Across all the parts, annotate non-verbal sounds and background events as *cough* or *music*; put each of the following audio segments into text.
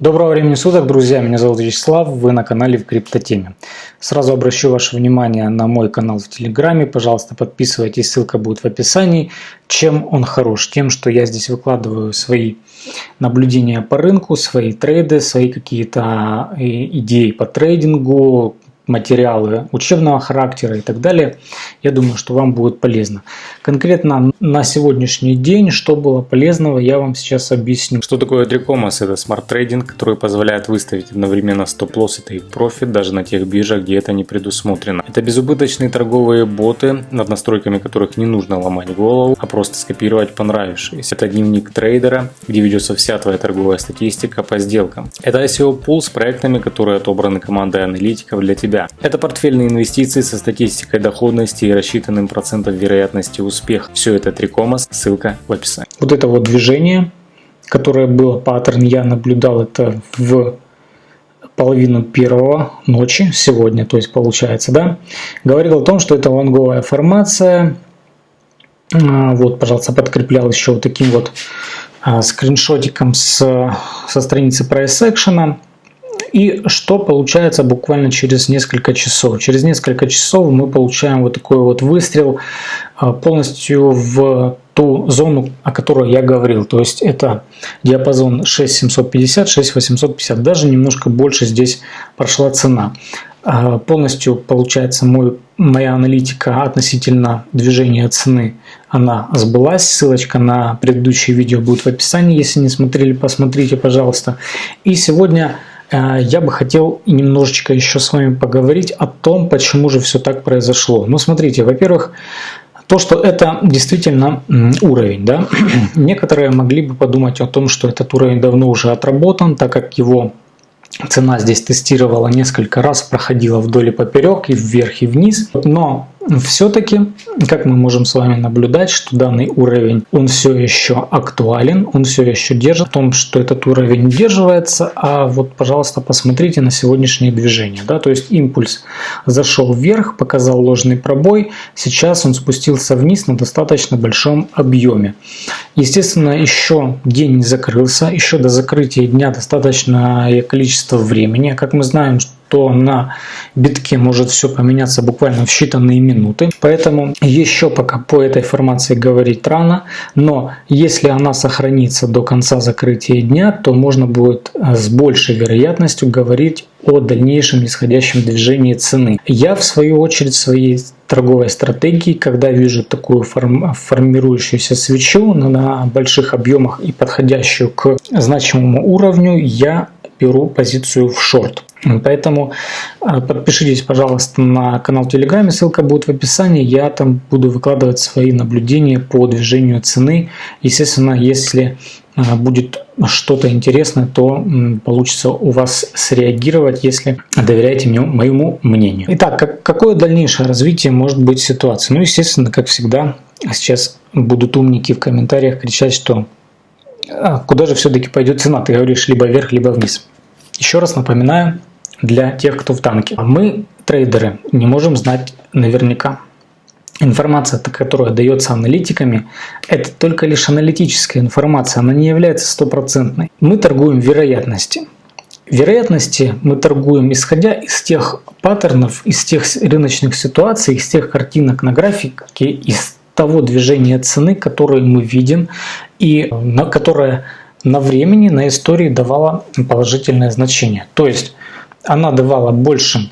Доброго времени суток, друзья! Меня зовут Вячеслав, вы на канале в Криптотеме. Сразу обращу ваше внимание на мой канал в Телеграме. Пожалуйста, подписывайтесь, ссылка будет в описании. Чем он хорош? Тем, что я здесь выкладываю свои наблюдения по рынку, свои трейды, свои какие-то э, идеи по трейдингу, материалы учебного характера и так далее. Я думаю, что вам будет полезно. Конкретно на сегодняшний день, что было полезного, я вам сейчас объясню. Что такое 3Commas? Это smart trading, который позволяет выставить одновременно стоп-лосс и тейк-профит даже на тех биржах, где это не предусмотрено. Это безубыточные торговые боты, над настройками которых не нужно ломать голову, а просто скопировать понравившиеся. Это дневник трейдера, где ведется вся твоя торговая статистика по сделкам. Это SEO пул с проектами, которые отобраны командой аналитиков для тебя себя. Это портфельные инвестиции со статистикой доходности и рассчитанным процентом вероятности успеха. Все это Трикомас, ссылка в описании. Вот это вот движение, которое было паттерн, я наблюдал это в половину первого ночи, сегодня, то есть получается, да, говорил о том, что это лонговая формация. А, вот, пожалуйста, подкреплял еще вот таким вот а, скриншотиком с, со страницы Price Action. И что получается буквально через несколько часов? Через несколько часов мы получаем вот такой вот выстрел а, полностью в ту зону, о которой я говорил. То есть это диапазон 6750, 6850. Даже немножко больше здесь прошла цена. А, полностью получается мой, моя аналитика относительно движения цены она сбылась. Ссылочка на предыдущее видео будет в описании. Если не смотрели, посмотрите, пожалуйста. И сегодня я бы хотел немножечко еще с вами поговорить о том, почему же все так произошло. Ну, смотрите, во-первых, то, что это действительно уровень. Да? *clears throat* Некоторые могли бы подумать о том, что этот уровень давно уже отработан, так как его цена здесь тестировала несколько раз, проходила вдоль и поперек, и вверх, и вниз. Но все-таки, как мы можем с вами наблюдать, что данный уровень, он все еще актуален, он все еще держит, в том, что этот уровень удерживается, а вот, пожалуйста, посмотрите на сегодняшнее движение, да, то есть импульс зашел вверх, показал ложный пробой, сейчас он спустился вниз на достаточно большом объеме. Естественно, еще день не закрылся, еще до закрытия дня достаточное количество времени, как мы знаем, то на битке может все поменяться буквально в считанные минуты. Поэтому еще пока по этой формации говорить рано, но если она сохранится до конца закрытия дня, то можно будет э, с большей вероятностью говорить о дальнейшем нисходящем движении цены. Я в свою очередь своей торговой стратегии, когда вижу такую форм, формирующуюся свечу на больших объемах и подходящую к значимому уровню, я беру позицию в шорт. Поэтому а, подпишитесь, пожалуйста, на канал в Телеграме, ссылка будет в описании. Я там буду выкладывать свои наблюдения по движению цены. Естественно, если а, будет что-то интересное, то получится у вас среагировать, если доверяете мне, моему мнению. Итак, как, какое дальнейшее развитие может быть ситуации? Ну, естественно, как всегда, сейчас будут умники в комментариях кричать, что а, куда же все-таки пойдет цена? Ты говоришь либо вверх, либо вниз. Еще раз напоминаю, для тех, кто в танке. Мы, трейдеры, не можем знать наверняка. Информация, которая дается аналитиками, это только лишь аналитическая информация, она не является стопроцентной. Мы торгуем вероятности. Вероятности мы торгуем исходя из тех паттернов, из тех рыночных ситуаций, из тех картинок на графике, из того движения цены, которое мы видим и на которое на времени, на истории давало положительное значение. То есть она давала больше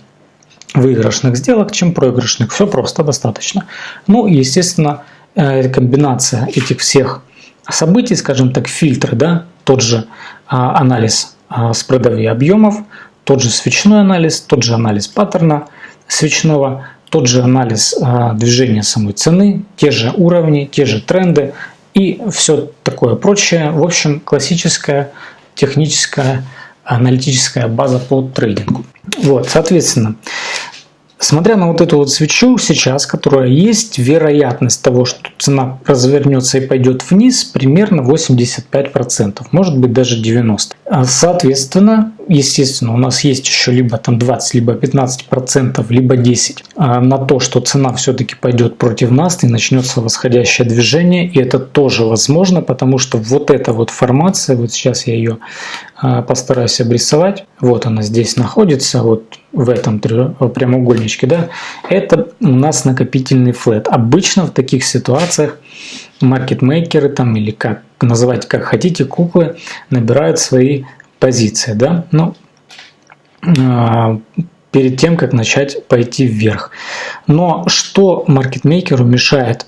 выигрышных сделок, чем проигрышных. Все просто, достаточно. Ну и, естественно, э, комбинация этих всех событий, скажем так, фильтры, да, тот же а, анализ а, спредов и объемов, тот же свечной анализ, тот же анализ паттерна свечного, тот же анализ а, движения самой цены, те же уровни, те же тренды и все такое прочее. В общем, классическая техническая аналитическая база по трейдингу. Вот, соответственно, смотря на вот эту вот свечу сейчас, которая есть, вероятность того, что цена развернется и пойдет вниз, примерно 85%, может быть даже 90%. А, соответственно, естественно, у нас есть еще либо там 20, либо 15 процентов, либо 10 а, на то, что цена все-таки пойдет против нас и начнется восходящее движение. И это тоже возможно, потому что вот эта вот формация, вот сейчас я ее а, постараюсь обрисовать. Вот она здесь находится, вот в этом прямоугольничке, да. Это у нас накопительный флет. Обычно в таких ситуациях маркетмейкеры там или как называть как хотите, куклы набирают свои позиции, да, ну, а, перед тем, как начать пойти вверх. Но что маркетмейкеру мешает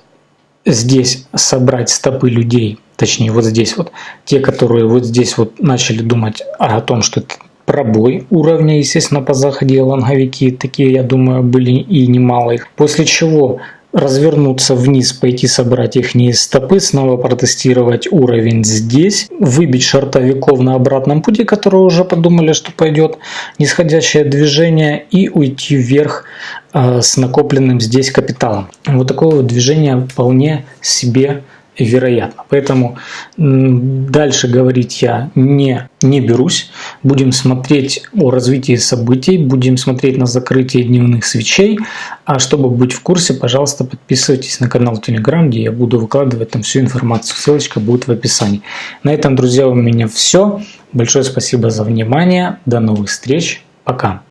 здесь собрать стопы людей, точнее вот здесь вот, те, которые вот здесь вот начали думать о том, что пробой уровня, естественно, по заходе лонговики, такие, я думаю, были и немало После чего развернуться вниз, пойти собрать их стопы, снова протестировать уровень здесь, выбить шартовиков на обратном пути, которые уже подумали, что пойдет нисходящее движение и уйти вверх э, с накопленным здесь капиталом. Вот такое вот движение вполне себе вероятно. Поэтому дальше говорить я не, не берусь. Будем смотреть о развитии событий, будем смотреть на закрытие дневных свечей. А чтобы быть в курсе, пожалуйста, подписывайтесь на канал Telegram, где я буду выкладывать там всю информацию. Ссылочка будет в описании. На этом, друзья, у меня все. Большое спасибо за внимание. До новых встреч. Пока.